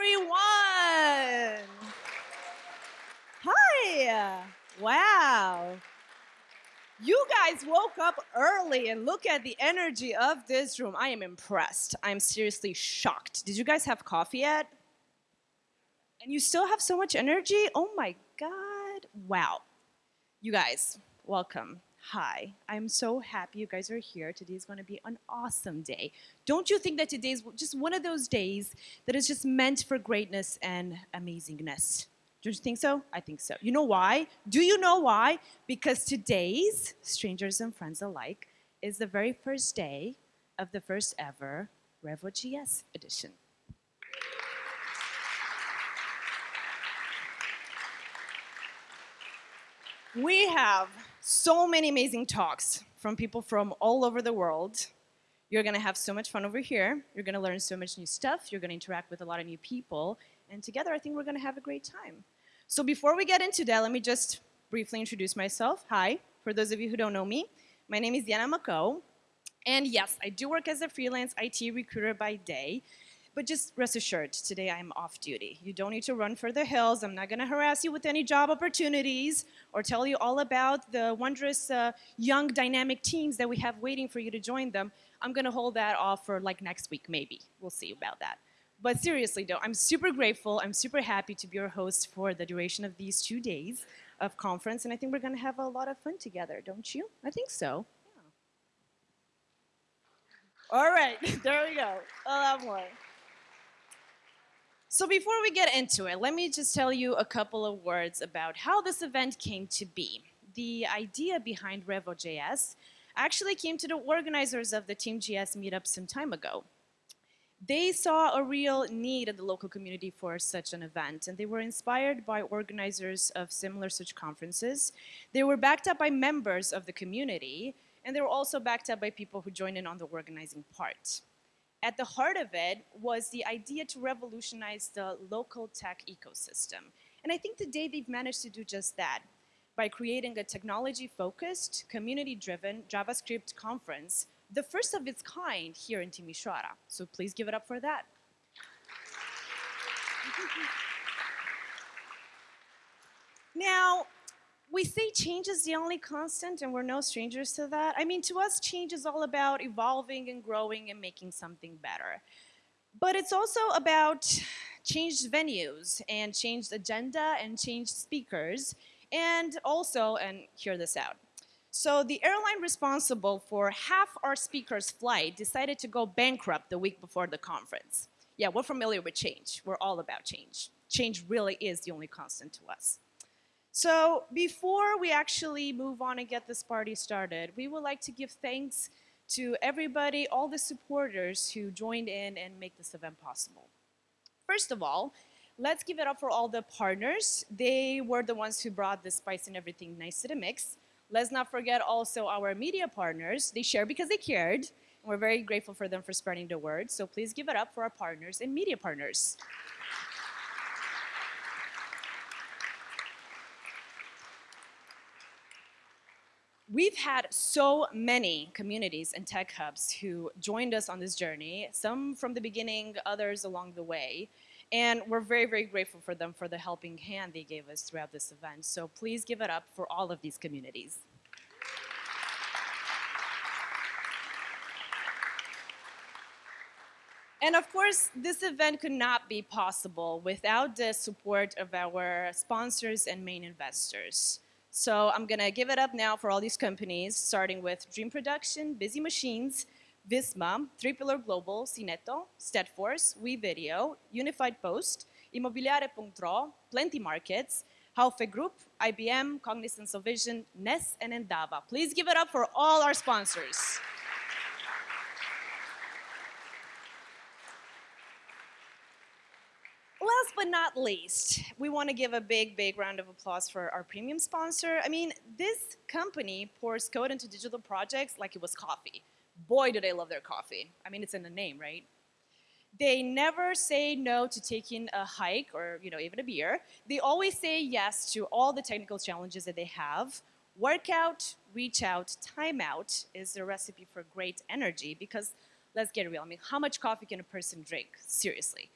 everyone. Hi. Wow. You guys woke up early and look at the energy of this room. I am impressed. I'm seriously shocked. Did you guys have coffee yet? And you still have so much energy? Oh my God. Wow. You guys, welcome. Hi. I'm so happy you guys are here. Today is going to be an awesome day. Don't you think that today is just one of those days that is just meant for greatness and amazingness? Don't you think so? I think so. You know why? Do you know why? Because today's Strangers and Friends Alike is the very first day of the first ever RevoJS edition. We have so many amazing talks from people from all over the world. You're gonna have so much fun over here. You're gonna learn so much new stuff. You're gonna interact with a lot of new people. And together, I think we're gonna have a great time. So before we get into that, let me just briefly introduce myself. Hi, for those of you who don't know me, my name is Diana Mako. And yes, I do work as a freelance IT recruiter by day, but just rest assured, today I'm off duty. You don't need to run for the hills. I'm not gonna harass you with any job opportunities or tell you all about the wondrous uh, young dynamic teams that we have waiting for you to join them. I'm gonna hold that off for like next week, maybe. We'll see about that. But seriously though, I'm super grateful, I'm super happy to be your host for the duration of these two days of conference, and I think we're gonna have a lot of fun together, don't you? I think so. All right, there we go. A lot more. So before we get into it, let me just tell you a couple of words about how this event came to be. The idea behind RevoJS actually came to the organizers of the Team JS meetup some time ago they saw a real need in the local community for such an event, and they were inspired by organizers of similar such conferences. They were backed up by members of the community, and they were also backed up by people who joined in on the organizing part. At the heart of it was the idea to revolutionize the local tech ecosystem. And I think today they've managed to do just that by creating a technology-focused, community-driven JavaScript conference the first of its kind here in Timisoara. So please give it up for that. now, we say change is the only constant and we're no strangers to that. I mean, to us, change is all about evolving and growing and making something better. But it's also about changed venues and changed agenda and changed speakers and also, and hear this out, so the airline responsible for half our speakers' flight decided to go bankrupt the week before the conference. Yeah, we're familiar with change. We're all about change. Change really is the only constant to us. So before we actually move on and get this party started, we would like to give thanks to everybody, all the supporters who joined in and make this event possible. First of all, let's give it up for all the partners. They were the ones who brought the spice and everything nice to the mix. Let's not forget also our media partners. They share because they cared. And we're very grateful for them for spreading the word. So please give it up for our partners and media partners. We've had so many communities and tech hubs who joined us on this journey, some from the beginning, others along the way. And we're very, very grateful for them for the helping hand they gave us throughout this event. So please give it up for all of these communities. And of course, this event could not be possible without the support of our sponsors and main investors. So I'm gonna give it up now for all these companies, starting with Dream Production, Busy Machines, Visma, Three Pillar Global, Cineto, Steadforce, WeVideo, Unified Post, Imobiliare.ro, Plenty Markets, Haufe Group, IBM, Cognizant Softvision, NES, and Endava. Please give it up for all our sponsors. But not least, we want to give a big, big round of applause for our premium sponsor. I mean, this company pours code into digital projects like it was coffee boy, do they love their coffee. I mean, it's in the name, right? They never say no to taking a hike or you know even a beer. They always say yes to all the technical challenges that they have. Workout, reach out, time out is the recipe for great energy because let's get real. I mean, how much coffee can a person drink? Seriously.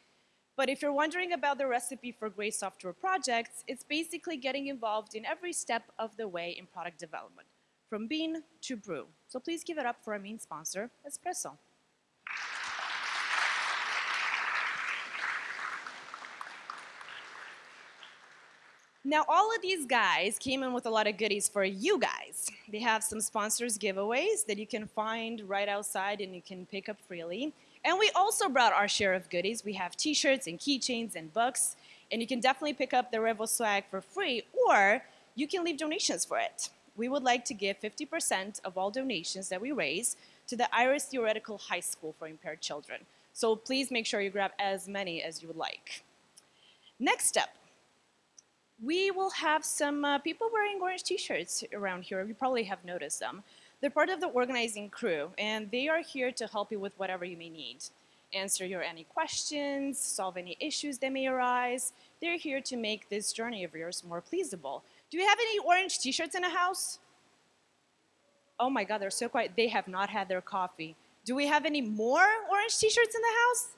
But if you're wondering about the recipe for great software projects, it's basically getting involved in every step of the way in product development from bean to brew. So please give it up for our main sponsor, Espresso. Now, all of these guys came in with a lot of goodies for you guys. They have some sponsors giveaways that you can find right outside and you can pick up freely. And we also brought our share of goodies. We have t-shirts and keychains and books, and you can definitely pick up the Revo swag for free, or you can leave donations for it. We would like to give 50% of all donations that we raise to the Iris Theoretical High School for Impaired Children. So please make sure you grab as many as you would like. Next up, we will have some uh, people wearing orange t-shirts around here. You probably have noticed them. They're part of the organizing crew, and they are here to help you with whatever you may need. Answer your any questions, solve any issues that may arise. They're here to make this journey of yours more pleasable. Do we have any orange t-shirts in the house? Oh my God, they're so quiet. They have not had their coffee. Do we have any more orange t-shirts in the house?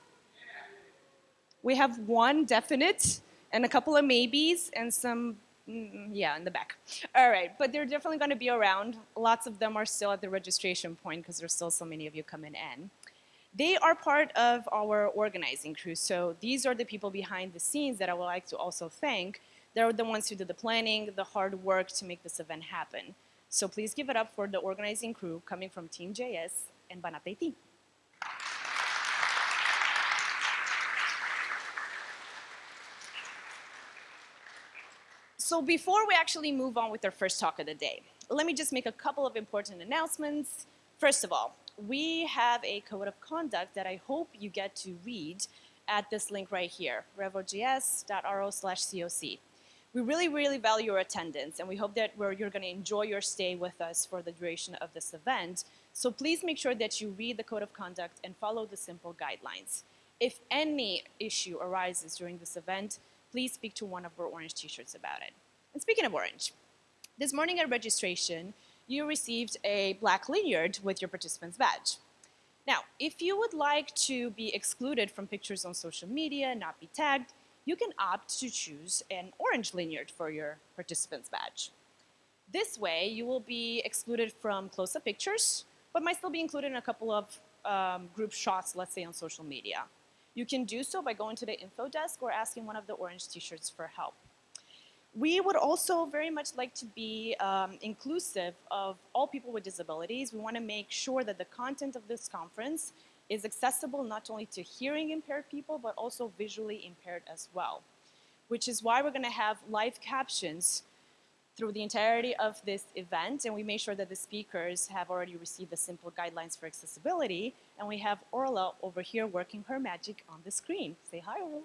We have one definite and a couple of maybes and some, Mm, yeah, in the back. All right, but they're definitely going to be around. Lots of them are still at the registration point because there's still so many of you coming in. They are part of our organizing crew, so these are the people behind the scenes that I would like to also thank. They're the ones who did the planning, the hard work to make this event happen. So please give it up for the organizing crew coming from Team JS and Banat So before we actually move on with our first talk of the day, let me just make a couple of important announcements. First of all, we have a code of conduct that I hope you get to read at this link right here, revojs.ro slash COC. We really, really value your attendance, and we hope that you're going to enjoy your stay with us for the duration of this event. So please make sure that you read the code of conduct and follow the simple guidelines. If any issue arises during this event, please speak to one of our orange t-shirts about it. And speaking of orange, this morning at registration, you received a black lanyard with your participant's badge. Now, if you would like to be excluded from pictures on social media, and not be tagged, you can opt to choose an orange lanyard for your participant's badge. This way, you will be excluded from close-up pictures, but might still be included in a couple of um, group shots, let's say on social media. You can do so by going to the info desk or asking one of the orange t-shirts for help. We would also very much like to be um, inclusive of all people with disabilities. We want to make sure that the content of this conference is accessible not only to hearing impaired people, but also visually impaired as well, which is why we're going to have live captions through the entirety of this event, and we made sure that the speakers have already received the simple guidelines for accessibility, and we have Orla over here working her magic on the screen. Say hi, Orla.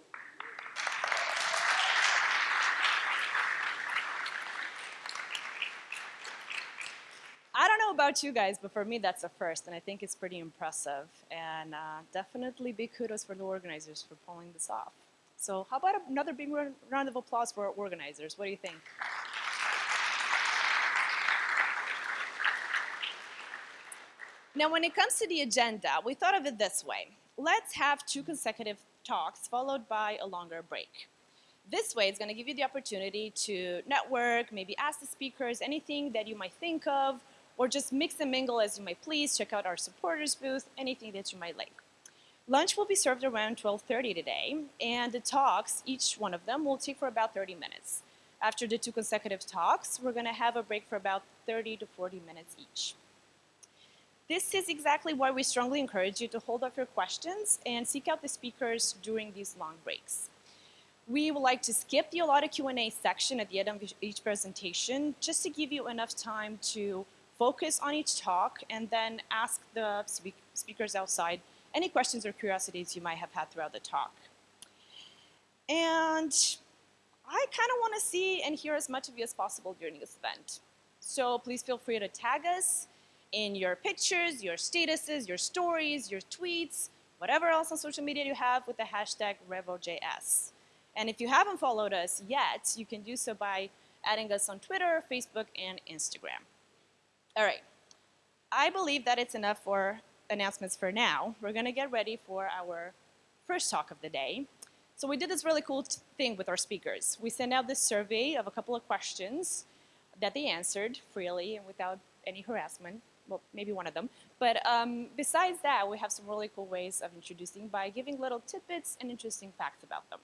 I don't know about you guys, but for me that's a first, and I think it's pretty impressive. And uh, definitely big kudos for the organizers for pulling this off. So how about another big round of applause for our organizers? What do you think? Now, when it comes to the agenda, we thought of it this way. Let's have two consecutive talks followed by a longer break. This way, it's going to give you the opportunity to network, maybe ask the speakers anything that you might think of, or just mix and mingle as you might please, check out our supporters booth, anything that you might like. Lunch will be served around 12.30 today, and the talks, each one of them, will take for about 30 minutes. After the two consecutive talks, we're going to have a break for about 30 to 40 minutes each. This is exactly why we strongly encourage you to hold off your questions and seek out the speakers during these long breaks. We would like to skip the allotted Q&A section at the end of each presentation just to give you enough time to focus on each talk and then ask the speak speakers outside any questions or curiosities you might have had throughout the talk. And I kind of want to see and hear as much of you as possible during this event. So please feel free to tag us in your pictures, your statuses, your stories, your tweets, whatever else on social media you have with the hashtag RevoJS. And if you haven't followed us yet, you can do so by adding us on Twitter, Facebook, and Instagram. All right. I believe that it's enough for announcements for now. We're going to get ready for our first talk of the day. So we did this really cool thing with our speakers. We sent out this survey of a couple of questions that they answered freely and without any harassment. Well, maybe one of them. But um, besides that, we have some really cool ways of introducing by giving little tidbits and interesting facts about them.